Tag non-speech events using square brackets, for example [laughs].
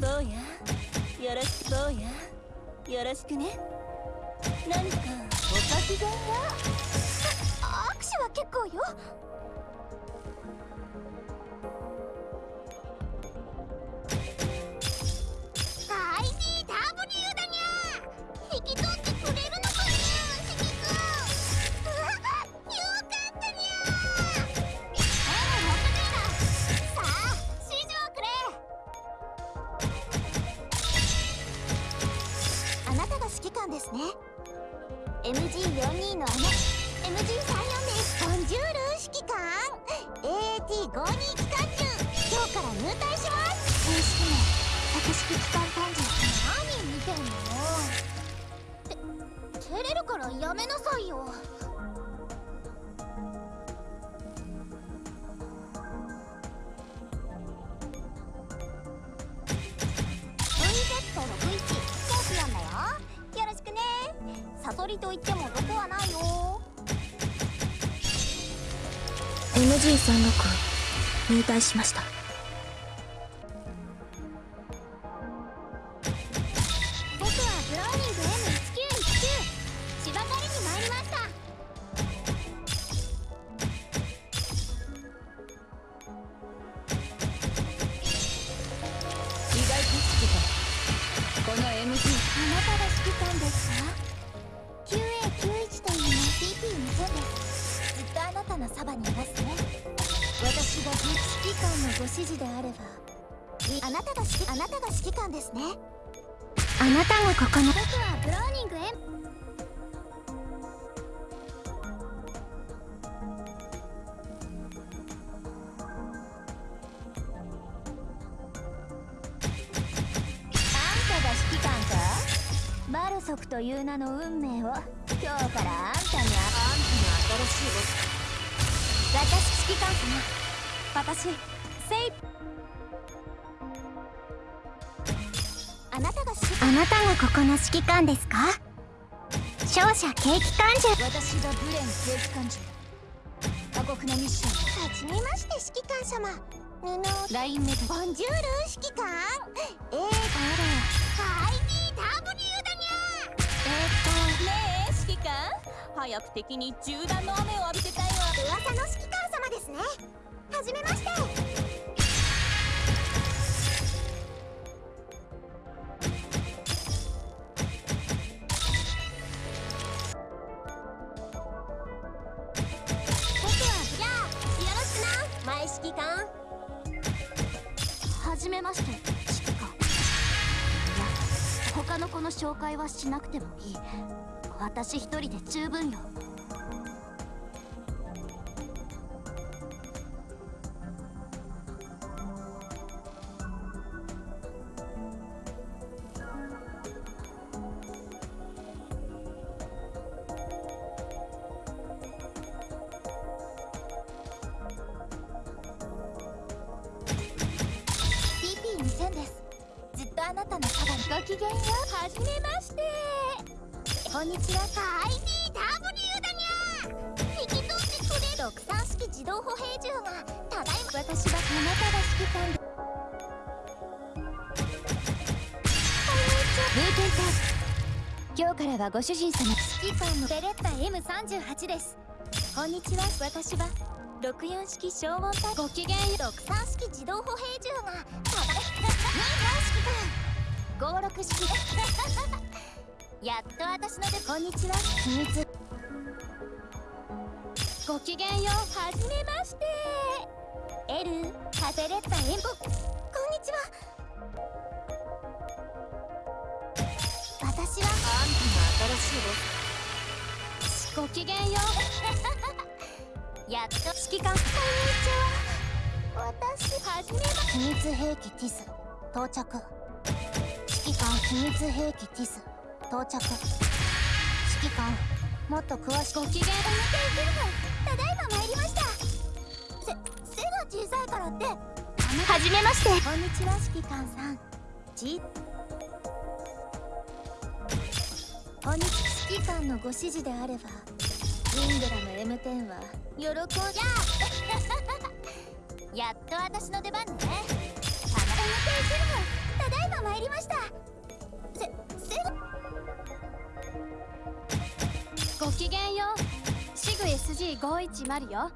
坊や？よろしく坊や？よろしくね。何かおかきがんは握手は結構よ。ね MG42 のあの MG34 ですボンジュール指揮官。AAT52 機関銃。今日から入隊します。正式名作式機関単銃何見てんのて照れるからやめなさいよ。サソリと言ってもどこはないよ。MG36 入隊しました。僕はブローニング M1919 芝刈りに参りました。意外と指揮官この MG あなたが指揮官ですか？のそばにいますね私が指揮官のご指示であればあなたが指揮あなたが指揮官ですね。あなたがここの僕はブローニング M マルソクという名の運命を。今日からあんたにあんたの新しいボス私指揮官様。私セイ。あなたがあなたがここの指揮官ですか？勝者警機関銃私がブレン警機関銃過酷なミッション。はじめまして指揮官様。布ラインメタボンジュール指揮官。えー、あらはいだにゃえー、っと。ねえ指揮官。早く敵に銃弾の雨を浴びせたいわ指揮官はじめまして指揮官いや他の子の紹介はしなくてもいい。私一人で十分よ。あなたのそばにごきげんようはじめましてこんにちは IDW だにゃ引き取ってくれ63式自動歩兵銃がただいま私はあなたが指揮官でブーテンタ今日からはご主人様指揮官のベレッタ M38 ですこんにちは私は64式消音隊ごきげんよう63式自動歩兵銃がただい。ま指揮官56式。やっと私のでこんにちは。秘密。ごきげんようはじめまして。エルカペレッタエンボ。こんにちは。私は。あんたの新しいボス。ごきげんよう。やっと指揮官。こんにちは。私はじめま秘密兵器ティス到着指揮官秘密兵器ティス到着指揮官もっと詳しくご機嫌をただいま参りました。せ背が小さいからってはじめまして。こんにちは指揮官さん。じこんにちは指揮官のご指示であればイングラの M10 は喜んじゃ [laughs] やっと私の出番ね。ただが参りました。せせごきげんよう。シグ SG510 よ。